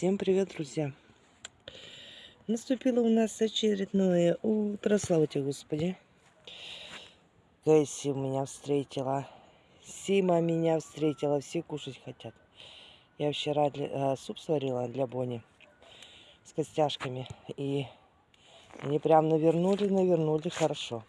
Всем привет, друзья! Наступило у нас очередное утро, слава тебе, Господи. Кэсси меня встретила, Сима меня встретила, все кушать хотят. Я вчера для, э, суп сварила для Бони с костяшками, и они прям навернули, навернули хорошо.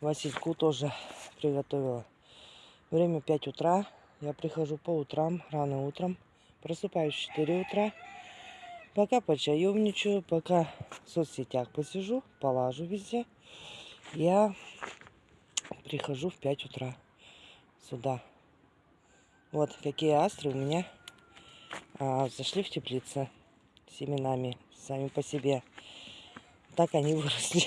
Васильку тоже приготовила. Время 5 утра, я прихожу по утрам, рано утром. Просыпаюсь в 4 утра. Пока почаевничаю, пока в соцсетях посижу, полажу везде. Я прихожу в 5 утра сюда. Вот какие астры у меня а, зашли в теплице семенами, сами по себе. Так они выросли.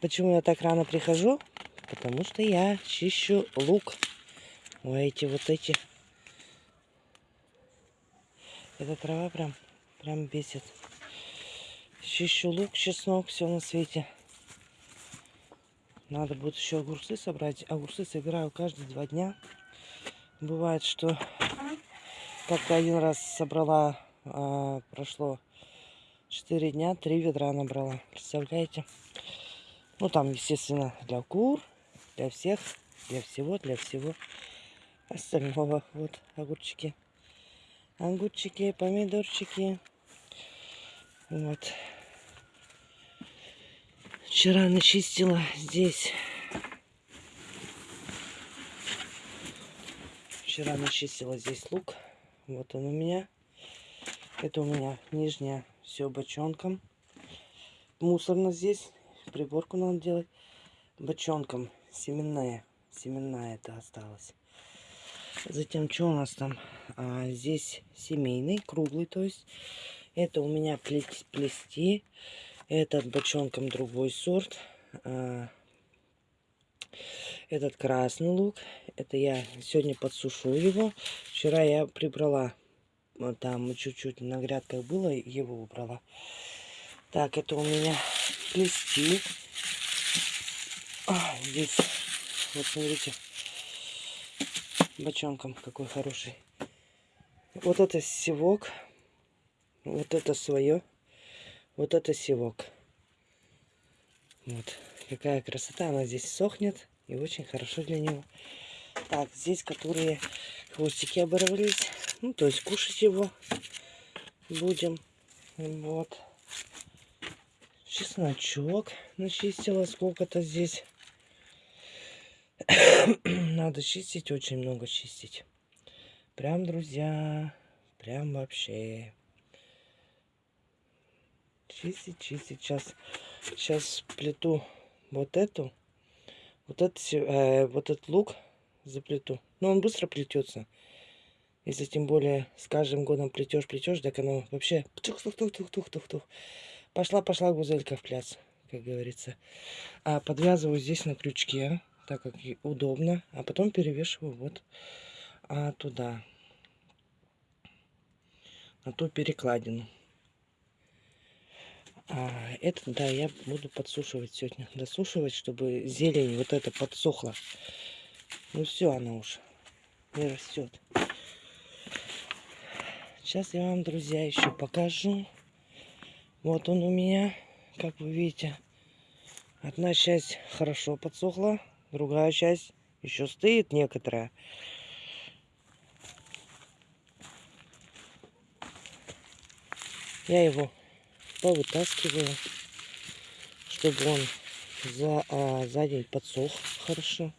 Почему я так рано прихожу? Потому что я чищу лук. Ой, эти вот эти. Эта трава прям, прям бесит. Чищу лук, чеснок, все на свете. Надо будет еще огурцы собрать. Огурцы собираю каждые два дня. Бывает, что как-то один раз собрала, а, прошло 4 дня, 3 ведра набрала. Представляете? Ну, там, естественно, для кур, для всех, для всего, для всего остального. Вот огурчики. Огурчики, помидорчики. Вот. Вчера начистила здесь. Вчера начистила здесь лук. Вот он у меня. Это у меня нижняя все бочонком. Мусорно здесь. Приборку надо делать. Бочонком. Семенная. Семенная это осталось. Затем, что у нас там? А, здесь семейный, круглый, то есть. Это у меня плести. Этот бочонком другой сорт. А, этот красный лук. Это я сегодня подсушу его. Вчера я прибрала. Вот там чуть-чуть на грядках было, его убрала. Так, это у меня плести. А, здесь, вот смотрите, бочонком какой хороший. Вот это севок. Вот это свое. Вот это севок. Вот. Какая красота. Она здесь сохнет. И очень хорошо для него. Так, здесь которые хвостики оборвались. Ну, то есть кушать его будем. Вот. Чесночок начистила сколько-то здесь. Надо чистить, очень много чистить. Прям, друзья, прям вообще. Чистить, чистить. Сейчас, сейчас плиту вот эту. Вот, этот, э, вот этот лук заплету. Но он быстро плетется. Если тем более с каждым годом плетешь, плетешь, так оно вообще тух-тух-тух-тух-тух-тух. Пошла-пошла гузелька в пляс, как говорится. А подвязываю здесь на крючке так как удобно, а потом перевешиваю вот а, туда, на ту перекладину. А, это, да, я буду подсушивать сегодня, досушивать, чтобы зелень вот эта подсохла. Ну все, она уже не растет. Сейчас я вам, друзья, еще покажу. Вот он у меня, как вы видите, одна часть хорошо подсохла, Другая часть еще стоит некоторая. Я его повытаскиваю, чтобы он за, а, за день подсох хорошо.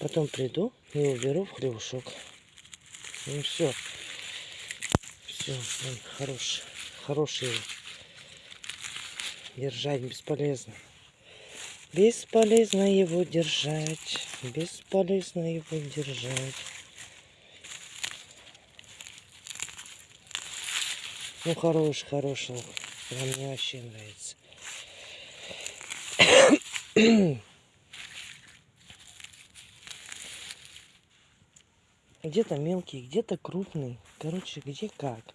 Потом приду и уберу в хлебушок. Ну все. Все, он хороший. Хороший. Держать бесполезно. Бесполезно его держать. Бесполезно его держать. Ну, хороший, хороший. Прям мне вообще нравится. Где-то мелкий, где-то крупный. Короче, где как.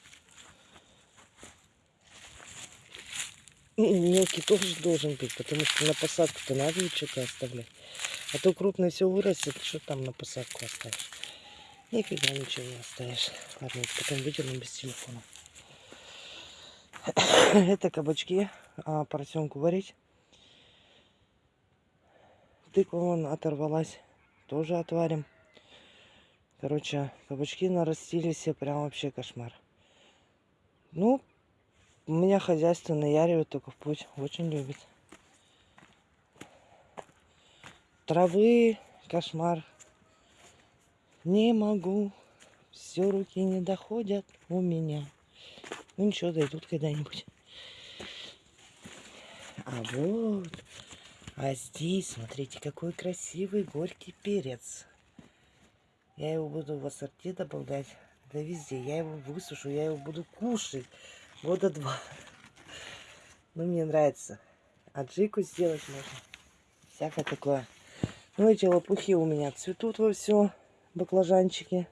Мелкий тоже должен быть, потому что на посадку-то надо что-то оставлять. А то крупный все вырастет, что там на посадку оставишь. Нифига ничего не оставишь. Ладно, потом выдерну без телефона. Это кабачки. А, поросенку варить. Тыква вон оторвалась. Тоже отварим. Короче, кабачки нарастили все. Прям вообще кошмар. Ну, у меня хозяйство наяривает только в путь. Очень любит. Травы, кошмар. Не могу. Все руки не доходят у меня. Ну ничего, дойдут когда-нибудь. А вот. А здесь, смотрите, какой красивый горький перец. Я его буду в ассорти добавлять. Да везде. Я его высушу, я его буду кушать. Года два. Ну, мне нравится. А джику сделать можно. Всякое такое. Ну, эти лопухи у меня цветут во все. Баклажанчики.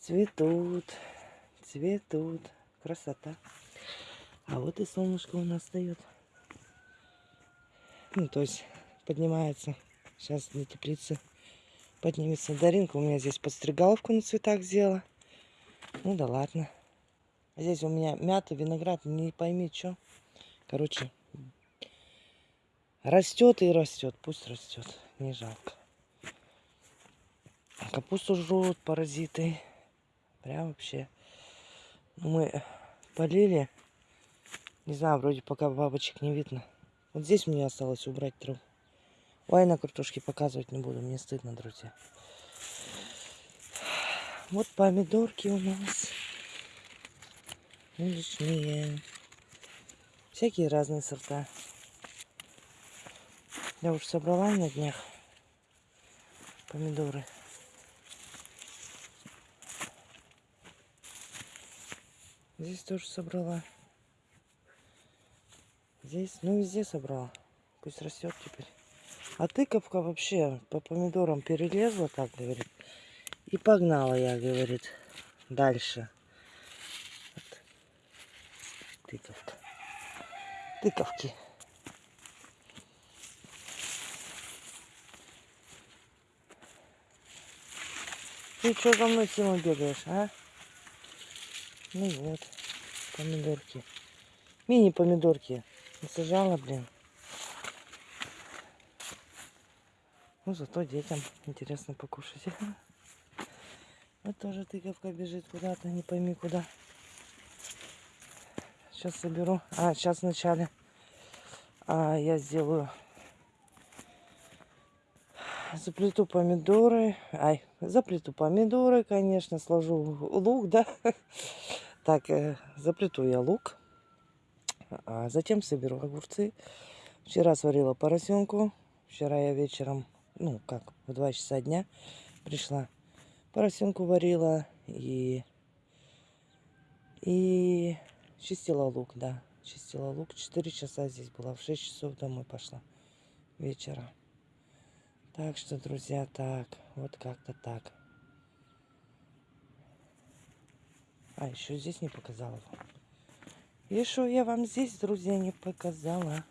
Цветут. Цветут. Красота. А вот и солнышко у нас встает. Ну, то есть поднимается. Сейчас для теплицы поднимется. Даринка у меня здесь подстригаловку на цветах сделала. Ну да ладно. Здесь у меня мята, виноград, не пойми что. Короче, растет и растет. Пусть растет. Не жалко. Капусту жрут паразиты. Прям вообще. Мы полили. Не знаю, вроде пока бабочек не видно. Вот здесь мне осталось убрать траву. Ой, на картошке показывать не буду, мне стыдно, друзья. Вот помидорки у нас. Уличные. Всякие разные сорта. Я уже собрала на днях помидоры. Здесь тоже собрала. Здесь, ну везде собрала. Пусть растет теперь. А тыковка вообще по помидорам перелезла, так говорит. И погнала я, говорит, дальше. Вот. Тыковка. Тыковки. Ты что за мной, Сима, бегаешь, а? Ну вот, помидорки. Мини-помидорки. Насажала, блин. Ну, зато детям интересно покушать. Вот тоже тыковка бежит куда-то, не пойми куда. Сейчас соберу. А, сейчас вначале а, я сделаю заплету помидоры. Ай, заплету помидоры, конечно, сложу лук, да. Так, э, заплету я лук. А затем соберу огурцы. Вчера сварила поросенку. Вчера я вечером, ну как, в 2 часа дня пришла. Поросенку варила и, и чистила лук, да. Чистила лук. 4 часа здесь была. В 6 часов домой пошла вечера. Так что, друзья, так. Вот как-то так. А, еще здесь не показала что я вам здесь, друзья, не показала.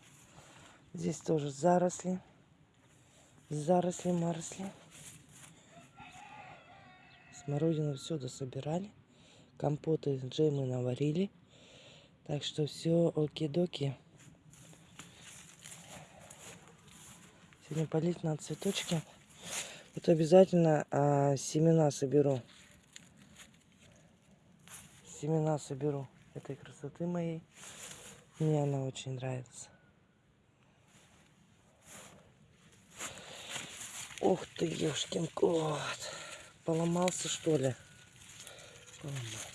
Здесь тоже заросли. Заросли, маросли. Смородину все дособирали. Компоты, джемы наварили. Так что все оки-доки. Сегодня полить на цветочки. Вот обязательно а, семена соберу. Семена соберу этой красоты моей. Мне она очень нравится. Ух ты, ешкин кот. Поломался, что ли? Поломался.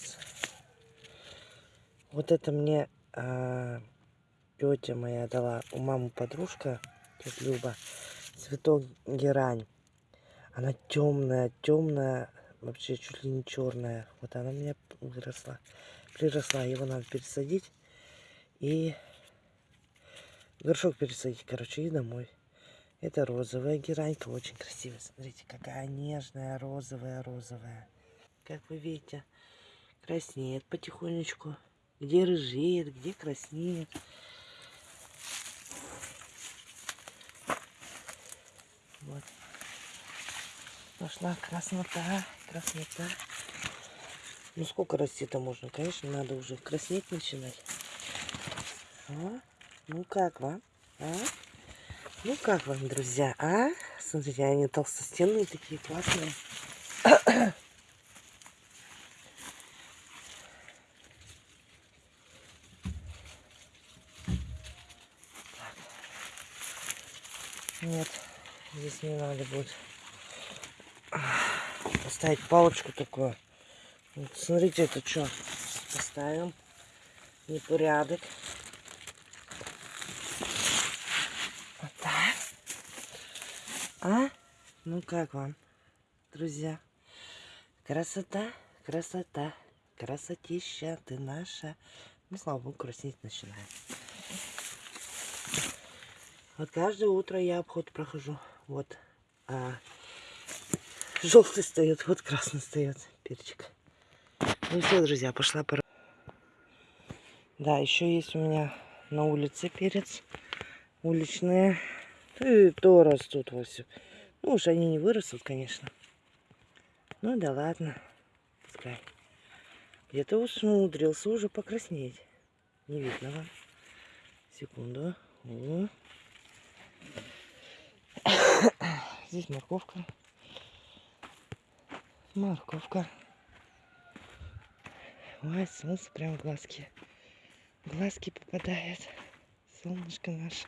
Вот это мне а, тетя моя дала. У мамы подружка, тетя Люба, цветок герань. Она темная, темная, вообще чуть ли не черная. Вот она у меня выросла приросла. Его надо пересадить. И горшок пересадить, короче, и домой. Это розовая геранька, очень красивая. Смотрите, какая нежная, розовая, розовая. Как вы видите, краснеет потихонечку. Где рыжеет, где краснеет. Вот. Пошла краснота, краснота. Ну сколько расти-то можно? Конечно, надо уже краснеть начинать. А? Ну как вам? А? Ну как вам, друзья? А? Смотрите, они толстостенные такие классные. Нет, здесь не надо будет поставить палочку такую. Вот, смотрите, это что? Поставим. Непорядок. Вот так. А? Ну как вам, друзья? Красота, красота, красотища ты наша. Ну, слава богу, краснеть начинает. Вот каждое утро я обход прохожу. Вот. А, желтый стоит, вот красный стоит перчик. Ну все, друзья, пошла пора. Да, еще есть у меня на улице перец. Уличные. И то растут во все. Ну уж они не вырастут, конечно. Ну да ладно. Пускай. Где-то уж умудрился уже покраснеть. Не видно вам. Секунду. О. Здесь морковка. Морковка. Ой, солнце прям в глазки. Глазки попадает. Солнышко наше.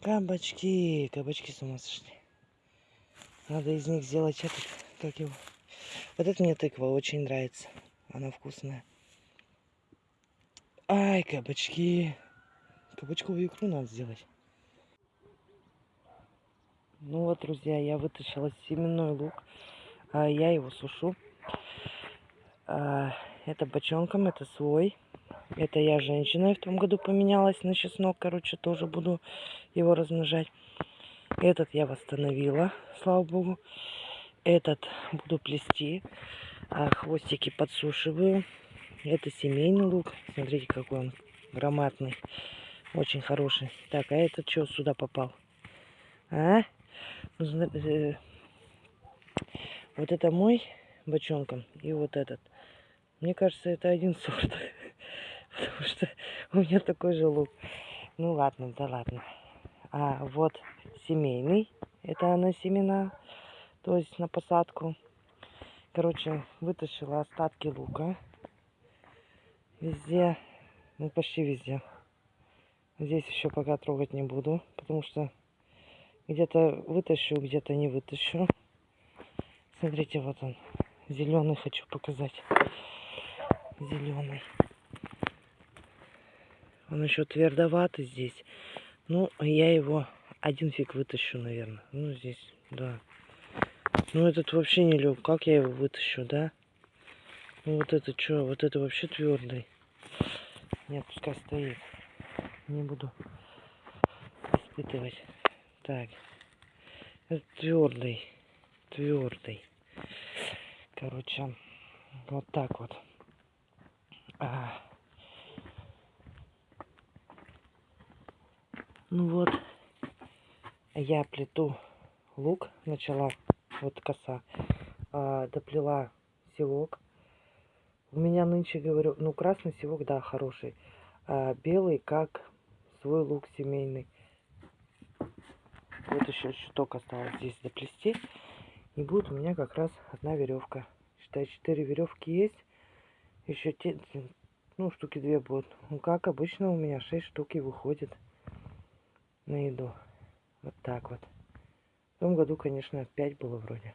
Кабачки. Кабачки с ума сошли. Надо из них сделать этот, как его. Вот это мне тыква очень нравится. Она вкусная. Ай, кабачки. Кабачковую икру надо сделать. Ну вот, друзья, я вытащила семенной лук. А, я его сушу. А, это бочонком, это свой. Это я женщиной в том году поменялась на чеснок. Короче, тоже буду его размножать. Этот я восстановила, слава богу. Этот буду плести. А, хвостики подсушиваю. Это семейный лук. Смотрите, какой он громадный. Очень хороший. Так, а этот что сюда попал? А? Ну, э, вот это мой бочонком и вот этот. Мне кажется, это один сорт. Потому что у меня такой же лук. Ну ладно, да ладно. А вот семейный. Это на семена. То есть на посадку. Короче, вытащила остатки лука. Везде. Ну почти везде. Здесь еще пока трогать не буду, потому что где-то вытащу, где-то не вытащу. Смотрите, вот он. Зеленый хочу показать. Зеленый. Он еще твердоватый здесь. Ну, я его один фиг вытащу, наверное. Ну, здесь, да. Ну, этот вообще не лег. Как я его вытащу, да? Ну, вот это что? Вот это вообще твердый. Нет, пускай стоит не буду испытывать. Так. Твердый. Твердый. Короче, вот так вот. А. Ну вот, я плету лук, начала, вот коса, а, доплела селок. У меня нынче, говорю, ну красный селок, да, хороший, а белый, как свой лук семейный. Вот еще чуток осталось здесь доплести. И будет у меня как раз одна веревка. Считай, четыре веревки есть. Еще те, ну, штуки две будут. Ну, как обычно у меня шесть штуки выходит на еду. Вот так вот. В том году, конечно, пять было вроде.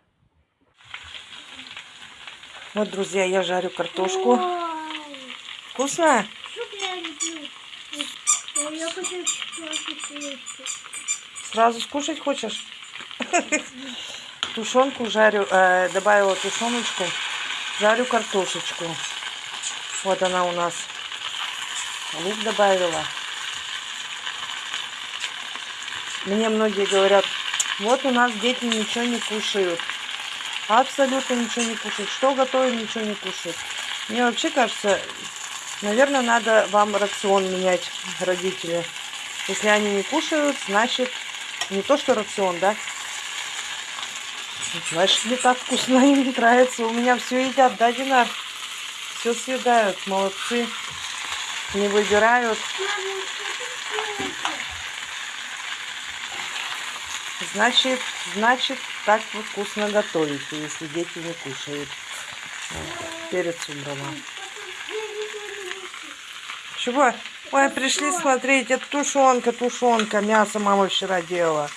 Вот, друзья, я жарю картошку. Вкусно? Я хочу Сразу скушать хочешь? Тушенку жарю, э, добавила тушеночку, жарю картошечку. Вот она у нас. Лук добавила. Мне многие говорят, вот у нас дети ничего не кушают. Абсолютно ничего не кушают. Что готовим, ничего не кушают. Мне вообще кажется, Наверное, надо вам рацион менять, родители. Если они не кушают, значит, не то что рацион, да? Значит, не так вкусно им не нравится. У меня все едят, да, Динар? Все съедают, молодцы. Не выбирают. Значит, значит, так вы вкусно готовите, если дети не кушают. Вот, Перец убрала. Чего? Ой, пришли смотреть, это тушенка, тушенка. Мясо мама вчера делала.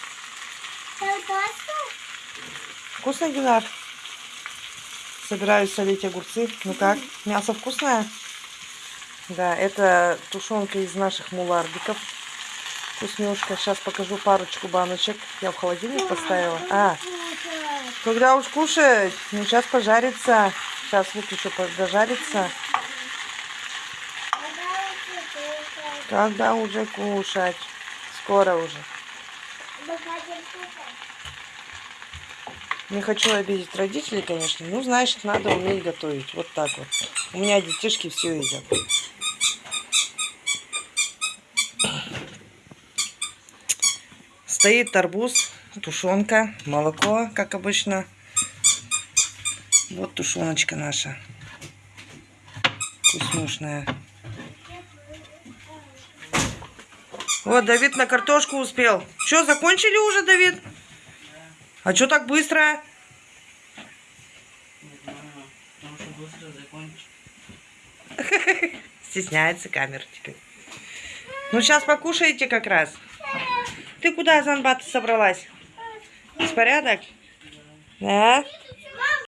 Вкусно, Динар? Собираюсь солить огурцы. Ну как, мясо вкусное? Да, это тушенка из наших мулардиков. Вкуснюшка. Сейчас покажу парочку баночек. Я в холодильник поставила. А, когда уж кушать? Ну, сейчас пожарится. Сейчас выключу, дожарится. Когда уже кушать? Скоро уже. Не хочу обидеть родителей, конечно. Ну, значит, надо уметь готовить. Вот так вот. У меня детишки все едят. Стоит арбуз, тушенка, молоко, как обычно. Вот тушеночка наша. Вкуснушная. Вот, Давид на картошку успел. Что, закончили уже, Давид? А что так быстро? Стесняется камера теперь. Ну, сейчас покушаете как раз. Ты куда, Занбата, собралась? Беспорядок? Да?